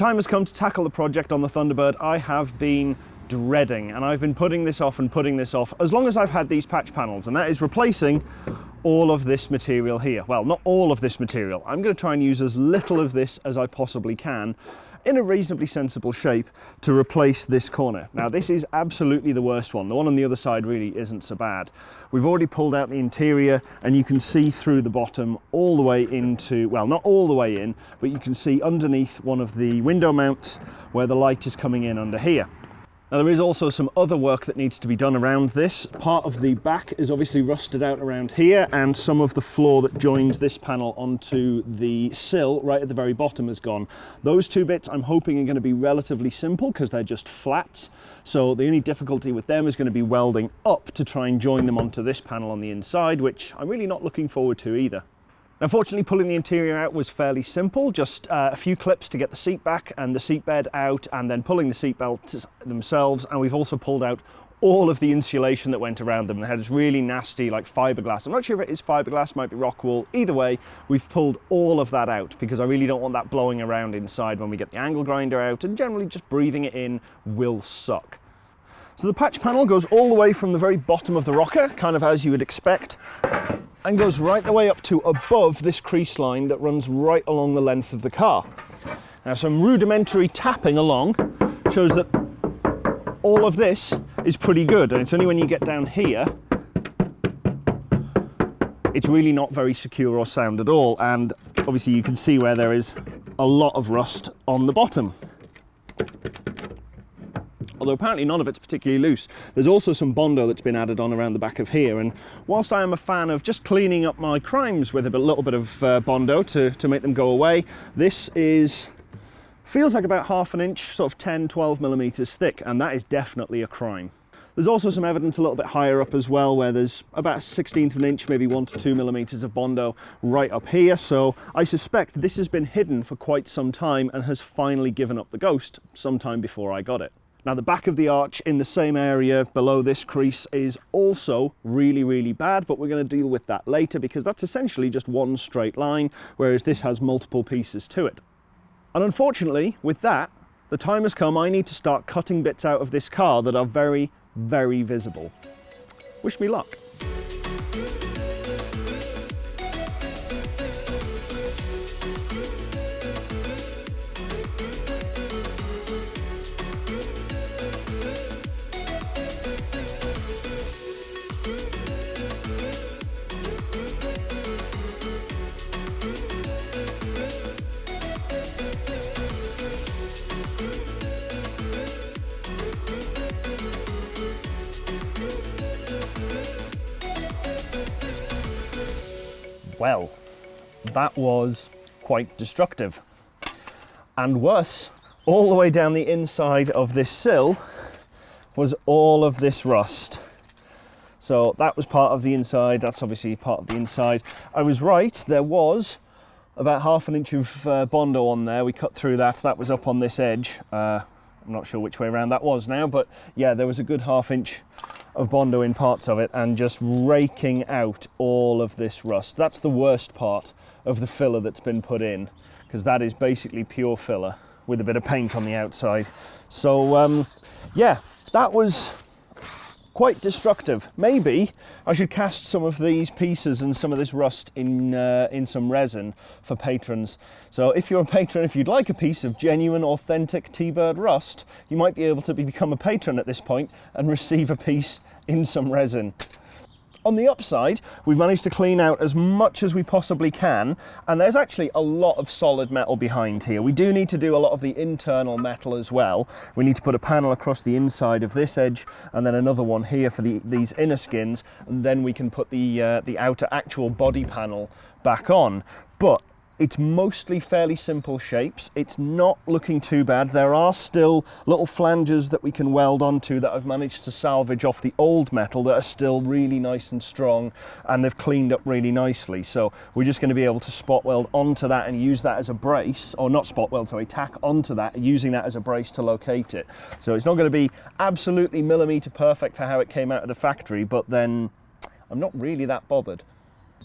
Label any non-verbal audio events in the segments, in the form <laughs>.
time has come to tackle the project on the Thunderbird I have been dreading and I've been putting this off and putting this off as long as I've had these patch panels and that is replacing all of this material here. Well, not all of this material. I'm going to try and use as little of this as I possibly can in a reasonably sensible shape to replace this corner. Now this is absolutely the worst one. The one on the other side really isn't so bad. We've already pulled out the interior and you can see through the bottom all the way into, well not all the way in, but you can see underneath one of the window mounts where the light is coming in under here. Now there is also some other work that needs to be done around this. Part of the back is obviously rusted out around here and some of the floor that joins this panel onto the sill right at the very bottom has gone. Those two bits I'm hoping are going to be relatively simple because they're just flats. So the only difficulty with them is going to be welding up to try and join them onto this panel on the inside, which I'm really not looking forward to either. Unfortunately, pulling the interior out was fairly simple, just uh, a few clips to get the seat back and the seat bed out and then pulling the seat belts themselves. And we've also pulled out all of the insulation that went around them. They had this really nasty like fiberglass. I'm not sure if it is fiberglass, might be rock wool. Either way, we've pulled all of that out because I really don't want that blowing around inside when we get the angle grinder out and generally just breathing it in will suck. So the patch panel goes all the way from the very bottom of the rocker, kind of as you would expect, and goes right the way up to above this crease line that runs right along the length of the car. Now some rudimentary tapping along shows that all of this is pretty good and it's only when you get down here it's really not very secure or sound at all and obviously you can see where there is a lot of rust on the bottom although apparently none of it's particularly loose. There's also some Bondo that's been added on around the back of here, and whilst I am a fan of just cleaning up my crimes with a little bit of uh, Bondo to, to make them go away, this is feels like about half an inch, sort of 10, 12 millimeters thick, and that is definitely a crime. There's also some evidence a little bit higher up as well, where there's about 16th of an inch, maybe one to two millimeters of Bondo right up here. So I suspect this has been hidden for quite some time and has finally given up the ghost sometime before I got it. Now the back of the arch in the same area below this crease is also really, really bad, but we're going to deal with that later because that's essentially just one straight line, whereas this has multiple pieces to it. And unfortunately, with that, the time has come I need to start cutting bits out of this car that are very, very visible. Wish me luck. Well, that was quite destructive. And worse, all the way down the inside of this sill was all of this rust. So that was part of the inside, that's obviously part of the inside. I was right, there was about half an inch of uh, Bondo on there. We cut through that, that was up on this edge. Uh, I'm not sure which way around that was now, but yeah, there was a good half inch of Bondo in parts of it and just raking out all of this rust. That's the worst part of the filler that's been put in because that is basically pure filler with a bit of paint on the outside. So um, yeah, that was quite destructive. Maybe I should cast some of these pieces and some of this rust in, uh, in some resin for patrons. So if you're a patron, if you'd like a piece of genuine, authentic T-Bird rust, you might be able to become a patron at this point and receive a piece in some resin. On the upside, we've managed to clean out as much as we possibly can, and there's actually a lot of solid metal behind here. We do need to do a lot of the internal metal as well. We need to put a panel across the inside of this edge, and then another one here for the, these inner skins, and then we can put the, uh, the outer actual body panel back on. But it's mostly fairly simple shapes. It's not looking too bad. There are still little flanges that we can weld onto that I've managed to salvage off the old metal that are still really nice and strong and they've cleaned up really nicely. So we're just going to be able to spot weld onto that and use that as a brace, or not spot weld, sorry, tack onto that, using that as a brace to locate it. So it's not going to be absolutely millimeter perfect for how it came out of the factory, but then I'm not really that bothered.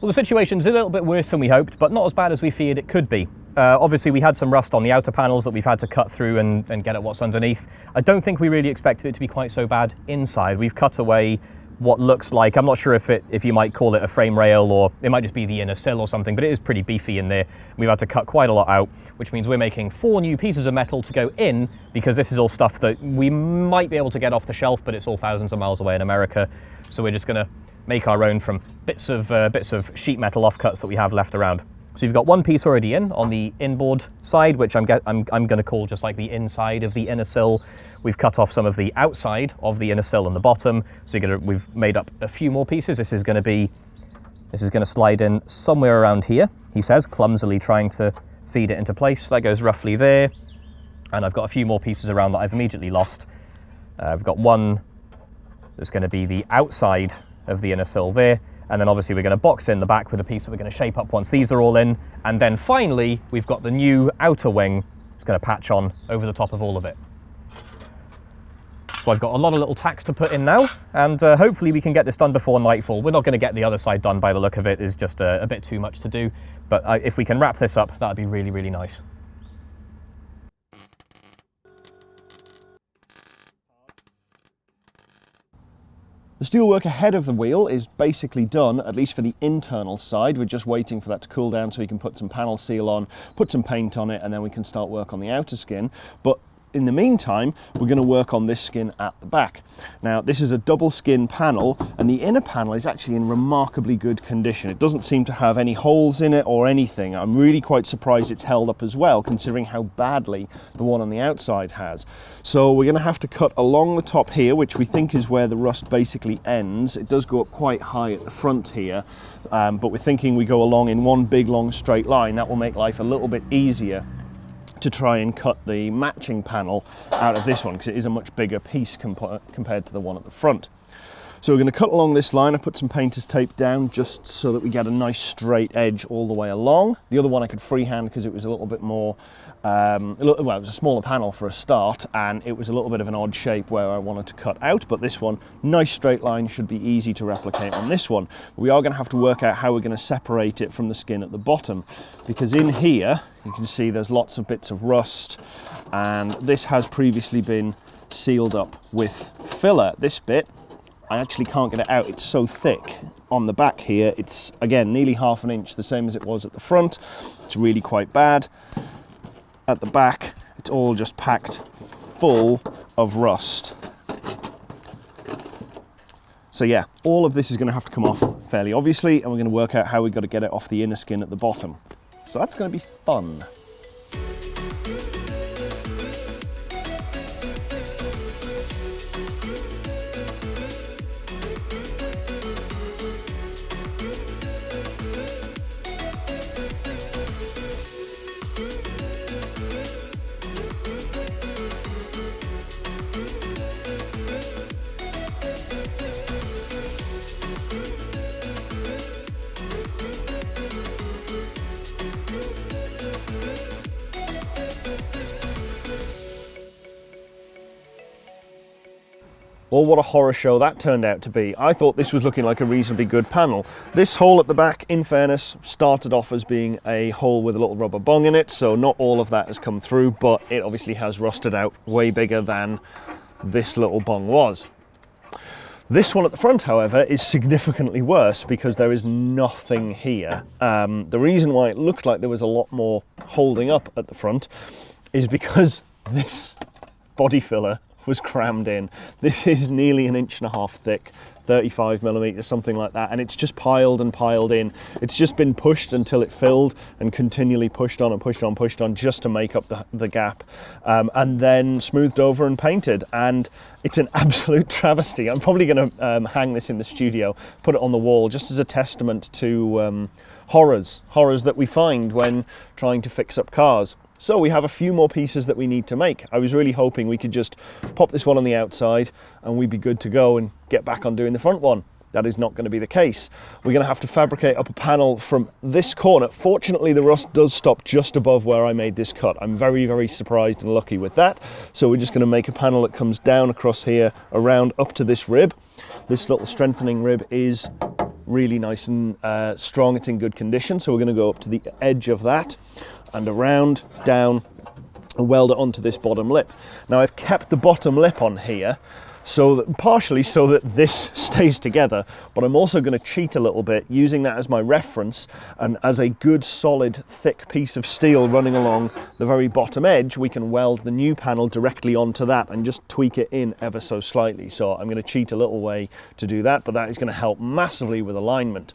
Well, the situation's a little bit worse than we hoped, but not as bad as we feared it could be. Uh, obviously, we had some rust on the outer panels that we've had to cut through and, and get at what's underneath. I don't think we really expected it to be quite so bad inside. We've cut away what looks like, I'm not sure if it, if you might call it a frame rail or it might just be the inner sill or something, but it is pretty beefy in there. We've had to cut quite a lot out, which means we're making four new pieces of metal to go in because this is all stuff that we might be able to get off the shelf, but it's all thousands of miles away in America. So we're just gonna make our own from bits of, uh, bits of sheet metal offcuts that we have left around. So you've got one piece already in on the inboard side, which I'm, I'm, I'm going to call just like the inside of the inner sill. We've cut off some of the outside of the inner sill and the bottom. So gonna, we've made up a few more pieces. This is going to be, this is going to slide in somewhere around here, he says, clumsily trying to feed it into place. That goes roughly there. And I've got a few more pieces around that I've immediately lost. Uh, I've got one that's going to be the outside of the inner sill there. And then obviously we're going to box in the back with a piece that we're going to shape up once these are all in. And then finally, we've got the new outer wing. It's going to patch on over the top of all of it. So I've got a lot of little tacks to put in now, and uh, hopefully we can get this done before nightfall. We're not going to get the other side done by the look of it, it's just a, a bit too much to do. But uh, if we can wrap this up, that'd be really, really nice. The steelwork ahead of the wheel is basically done, at least for the internal side. We're just waiting for that to cool down so we can put some panel seal on, put some paint on it, and then we can start work on the outer skin. But in the meantime, we're going to work on this skin at the back. Now, this is a double skin panel, and the inner panel is actually in remarkably good condition. It doesn't seem to have any holes in it or anything. I'm really quite surprised it's held up as well, considering how badly the one on the outside has. So we're going to have to cut along the top here, which we think is where the rust basically ends. It does go up quite high at the front here, um, but we're thinking we go along in one big long straight line. That will make life a little bit easier to try and cut the matching panel out of this one because it is a much bigger piece comp compared to the one at the front. So we're going to cut along this line. I put some painter's tape down just so that we get a nice straight edge all the way along. The other one I could freehand because it was a little bit more um, well, it was a smaller panel for a start and it was a little bit of an odd shape where I wanted to cut out, but this one, nice straight line, should be easy to replicate on this one. We are going to have to work out how we're going to separate it from the skin at the bottom because in here, you can see there's lots of bits of rust and this has previously been sealed up with filler. This bit, I actually can't get it out, it's so thick on the back here it's again nearly half an inch the same as it was at the front it's really quite bad at the back, it's all just packed full of rust. So yeah, all of this is going to have to come off fairly obviously, and we're going to work out how we've got to get it off the inner skin at the bottom. So that's going to be fun. Well, what a horror show that turned out to be. I thought this was looking like a reasonably good panel. This hole at the back, in fairness, started off as being a hole with a little rubber bung in it, so not all of that has come through, but it obviously has rusted out way bigger than this little bung was. This one at the front, however, is significantly worse because there is nothing here. Um, the reason why it looked like there was a lot more holding up at the front is because <laughs> this body filler was crammed in. This is nearly an inch and a half thick, 35 millimeters, something like that, and it's just piled and piled in. It's just been pushed until it filled and continually pushed on and pushed on, pushed on just to make up the, the gap, um, and then smoothed over and painted. And it's an <laughs> absolute travesty. I'm probably going to um, hang this in the studio, put it on the wall, just as a testament to um, horrors, horrors that we find when trying to fix up cars. So we have a few more pieces that we need to make. I was really hoping we could just pop this one on the outside and we'd be good to go and get back on doing the front one. That is not going to be the case. We're going to have to fabricate up a panel from this corner. Fortunately, the rust does stop just above where I made this cut. I'm very, very surprised and lucky with that. So we're just going to make a panel that comes down across here, around up to this rib. This little strengthening rib is really nice and uh, strong. It's in good condition. So we're going to go up to the edge of that and around, down, and weld it onto this bottom lip. Now I've kept the bottom lip on here so that partially so that this <laughs> stays together but I'm also going to cheat a little bit using that as my reference and as a good solid thick piece of steel running along the very bottom edge we can weld the new panel directly onto that and just tweak it in ever so slightly so I'm going to cheat a little way to do that but that is going to help massively with alignment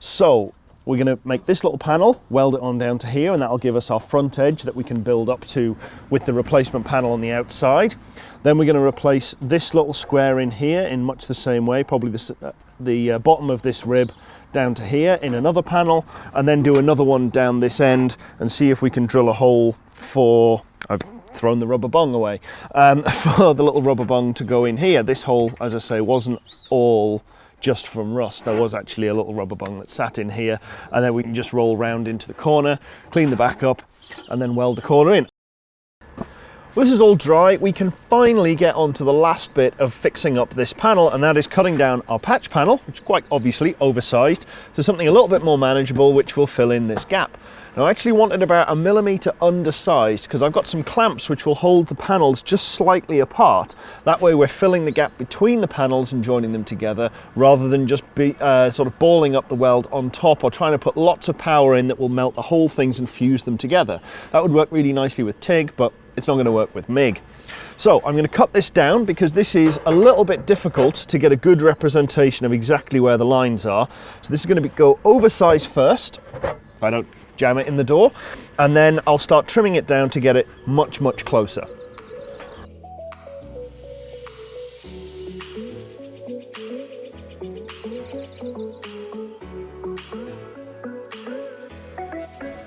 so we're going to make this little panel, weld it on down to here, and that'll give us our front edge that we can build up to with the replacement panel on the outside. Then we're going to replace this little square in here in much the same way, probably the, uh, the uh, bottom of this rib down to here in another panel, and then do another one down this end and see if we can drill a hole for, I've thrown the rubber bung away, um, <laughs> for the little rubber bung to go in here. This hole, as I say, wasn't all just from rust. There was actually a little rubber bung that sat in here and then we can just roll round into the corner, clean the back up and then weld the corner in. Well, this is all dry. We can finally get on to the last bit of fixing up this panel, and that is cutting down our patch panel, which is quite obviously oversized, to something a little bit more manageable, which will fill in this gap. Now I actually wanted about a millimetre undersized because I've got some clamps which will hold the panels just slightly apart. That way we're filling the gap between the panels and joining them together rather than just be uh, sort of balling up the weld on top or trying to put lots of power in that will melt the whole things and fuse them together. That would work really nicely with TIG, but it's not going to work with MIG. So I'm going to cut this down because this is a little bit difficult to get a good representation of exactly where the lines are. So this is going to be, go oversized first. I don't jam it in the door, and then I'll start trimming it down to get it much, much closer.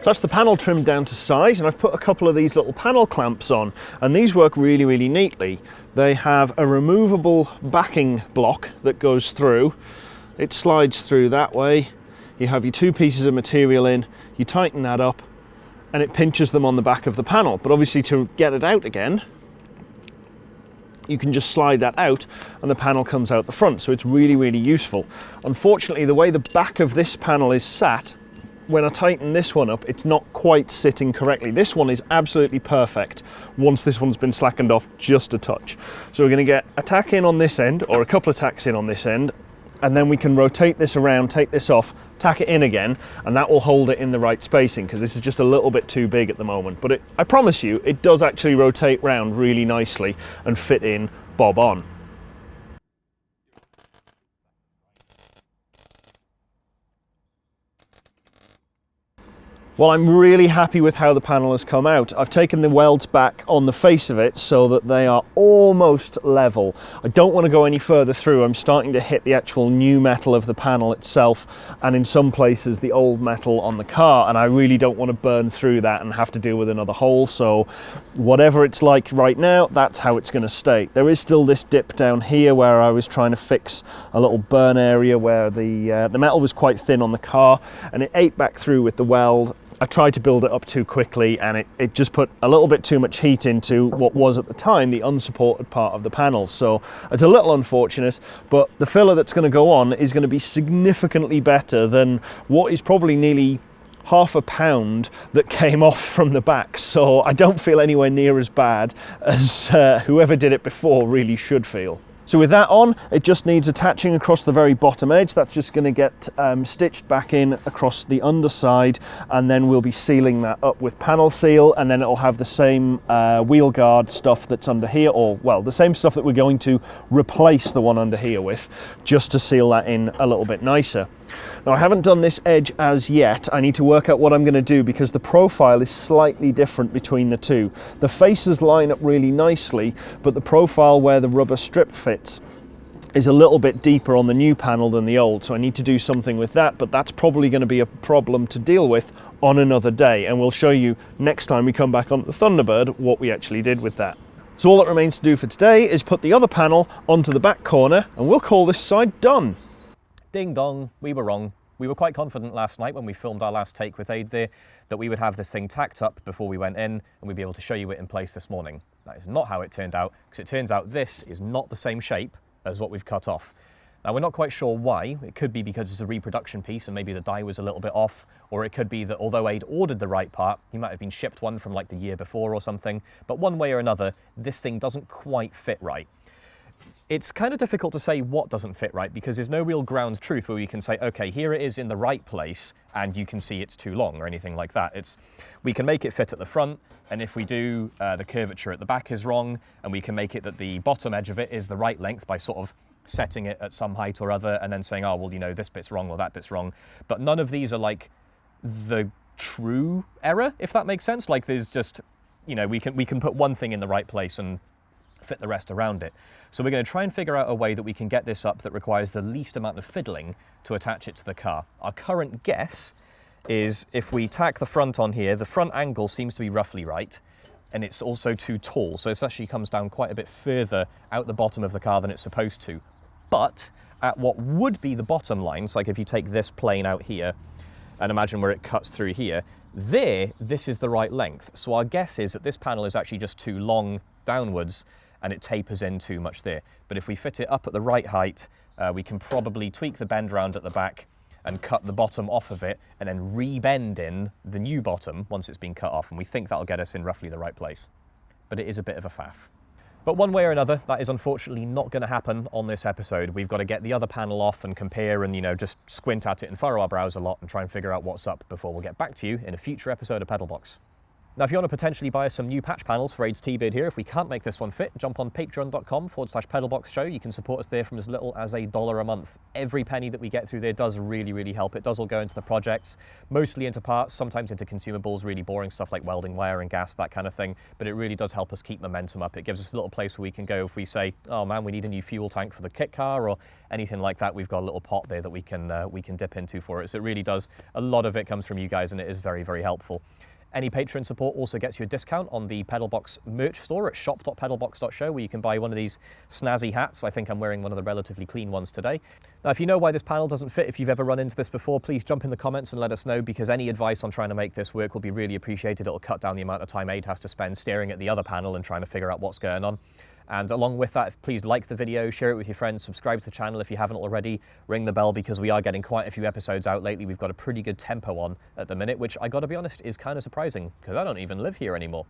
that's the panel trimmed down to size and I've put a couple of these little panel clamps on and these work really really neatly. They have a removable backing block that goes through. It slides through that way you have your two pieces of material in, you tighten that up, and it pinches them on the back of the panel. But obviously to get it out again, you can just slide that out and the panel comes out the front. So it's really, really useful. Unfortunately, the way the back of this panel is sat, when I tighten this one up, it's not quite sitting correctly. This one is absolutely perfect once this one's been slackened off just a touch. So we're gonna get a tack in on this end or a couple of tacks in on this end and then we can rotate this around, take this off, tack it in again, and that will hold it in the right spacing because this is just a little bit too big at the moment. But it, I promise you, it does actually rotate round really nicely and fit in bob on. Well, I'm really happy with how the panel has come out. I've taken the welds back on the face of it so that they are almost level. I don't want to go any further through. I'm starting to hit the actual new metal of the panel itself and in some places the old metal on the car and I really don't want to burn through that and have to deal with another hole. So whatever it's like right now, that's how it's going to stay. There is still this dip down here where I was trying to fix a little burn area where the, uh, the metal was quite thin on the car and it ate back through with the weld I tried to build it up too quickly and it, it just put a little bit too much heat into what was at the time the unsupported part of the panel. So it's a little unfortunate, but the filler that's going to go on is going to be significantly better than what is probably nearly half a pound that <laughs> came off from the back. So I don't feel anywhere near as bad as uh, whoever did it before really should feel. So with that on, it just needs attaching across the very bottom edge. That's just going to get um, stitched back in across the underside and then we'll be sealing that up with panel seal and then it'll have the same uh, wheel guard stuff that's under here or well the same stuff that we're going to replace the one under here with just to seal that in a little bit nicer. Now I haven't done this edge as yet. I need to work out what I'm going to do because the profile is slightly different between the two. The faces line up really nicely, but the profile where the rubber strip fits is a little bit deeper on the new panel than the old, so I need to do something with that, but that's probably going to be a problem to deal with on another day, and we'll show you next time we come back on the Thunderbird what we actually did with that. So all that remains to do for today is put the other panel onto the back corner, and we'll call this side done. Ding dong, we were wrong. We were quite confident last night when we filmed our last take with Aid there that we would have this thing tacked up before we went in and we'd be able to show you it in place this morning. That is not how it turned out because it turns out this is not the same shape as what we've cut off. Now we're not quite sure why. It could be because it's a reproduction piece and maybe the die was a little bit off, or it could be that although Aid ordered the right part, he might have been shipped one from like the year before or something. But one way or another, this thing doesn't quite fit right. It's kind of difficult to say what doesn't fit right because there's no real ground truth where we can say, okay, here it is in the right place and you can see it's too long or anything like that. It's We can make it fit at the front and if we do, uh, the curvature at the back is wrong and we can make it that the bottom edge of it is the right length by sort of setting it at some height or other and then saying, oh, well, you know, this bit's wrong or that bit's wrong. But none of these are like the true error, if that makes sense. Like there's just, you know, we can, we can put one thing in the right place and fit the rest around it. So we're going to try and figure out a way that we can get this up that requires the least amount of fiddling to attach it to the car. Our current guess is if we tack the front on here, the front angle seems to be roughly right, and it's also too tall. So this actually comes down quite a bit further out the bottom of the car than it's supposed to. But at what would be the bottom lines, like if you take this plane out here and imagine where it cuts through here, there, this is the right length. So our guess is that this panel is actually just too long downwards and it tapers in too much there. But if we fit it up at the right height, uh, we can probably tweak the bend round at the back and cut the bottom off of it and then rebend in the new bottom once it's been cut off. And we think that'll get us in roughly the right place. But it is a bit of a faff. But one way or another, that is unfortunately not going to happen on this episode. We've got to get the other panel off and compare and, you know, just squint at it and furrow our brows a lot and try and figure out what's up before we'll get back to you in a future episode of Pedalbox. Now, if you want to potentially buy some new patch panels for Aid's T-Bird here, if we can't make this one fit, jump on patreon.com forward slash pedalbox show. You can support us there from as little as a dollar a month. Every penny that we get through there does really, really help. It does all go into the projects, mostly into parts, sometimes into consumables, really boring stuff like welding wire and gas, that kind of thing. But it really does help us keep momentum up. It gives us a little place where we can go if we say, oh man, we need a new fuel tank for the kit car or anything like that. We've got a little pot there that we can, uh, we can dip into for it. So it really does, a lot of it comes from you guys and it is very, very helpful. Any Patreon support also gets you a discount on the Pedalbox merch store at shop.pedalbox.show where you can buy one of these snazzy hats. I think I'm wearing one of the relatively clean ones today. Now, if you know why this panel doesn't fit, if you've ever run into this before, please jump in the comments and let us know because any advice on trying to make this work will be really appreciated. It'll cut down the amount of time Aid has to spend staring at the other panel and trying to figure out what's going on. And along with that, please like the video, share it with your friends, subscribe to the channel if you haven't already, ring the bell because we are getting quite a few episodes out lately. We've got a pretty good tempo on at the minute, which I gotta be honest is kind of surprising because I don't even live here anymore.